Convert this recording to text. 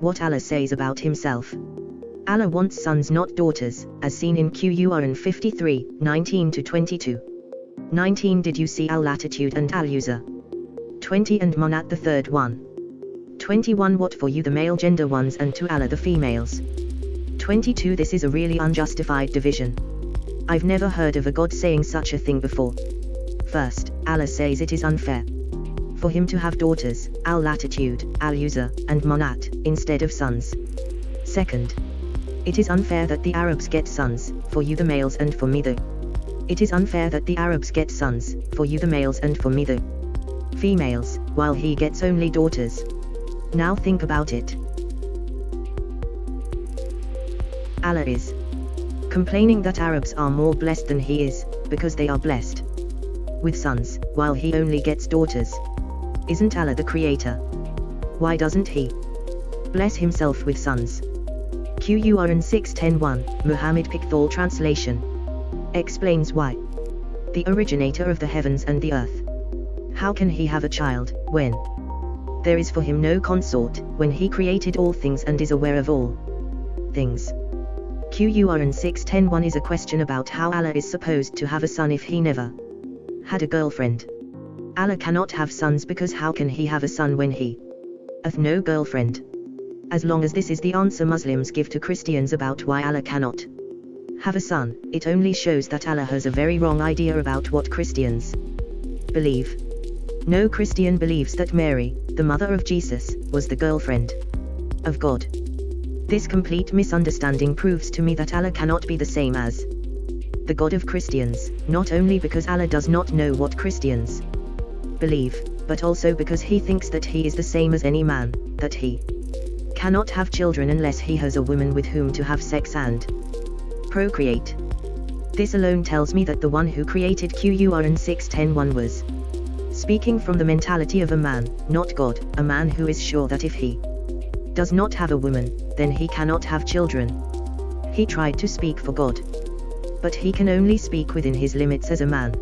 what Allah says about himself. Allah wants sons not daughters, as seen in Qur'an 53, 19 to 22. 19 Did you see al-latitude and al-Uzza? 20 and Manat the third one. 21 What for you the male gender ones and to Allah the females. 22 This is a really unjustified division. I've never heard of a God saying such a thing before. First, Allah says it is unfair for him to have daughters, al-latitude, al-Uzza, and Manat, instead of sons. Second, it is unfair that the Arabs get sons, for you the males and for me the. It is unfair that the Arabs get sons, for you the males and for me the females, while he gets only daughters. Now think about it. Allah is complaining that Arabs are more blessed than he is, because they are blessed with sons, while he only gets daughters. Isn't Allah the creator? Why doesn't he bless himself with sons? Qur'an 6.10.1, Muhammad Pickthall translation. Explains why. The originator of the heavens and the earth. How can he have a child, when there is for him no consort, when he created all things and is aware of all things? Qur'an 6.10.1 is a question about how Allah is supposed to have a son if he never had a girlfriend. Allah cannot have sons because how can he have a son when he hath no girlfriend? As long as this is the answer Muslims give to Christians about why Allah cannot have a son, it only shows that Allah has a very wrong idea about what Christians believe. No Christian believes that Mary, the mother of Jesus, was the girlfriend of God. This complete misunderstanding proves to me that Allah cannot be the same as the God of Christians, not only because Allah does not know what Christians believe, but also because he thinks that he is the same as any man, that he cannot have children unless he has a woman with whom to have sex and procreate. This alone tells me that the one who created Qur'an 6101 was speaking from the mentality of a man, not God, a man who is sure that if he does not have a woman, then he cannot have children. He tried to speak for God but he can only speak within his limits as a man.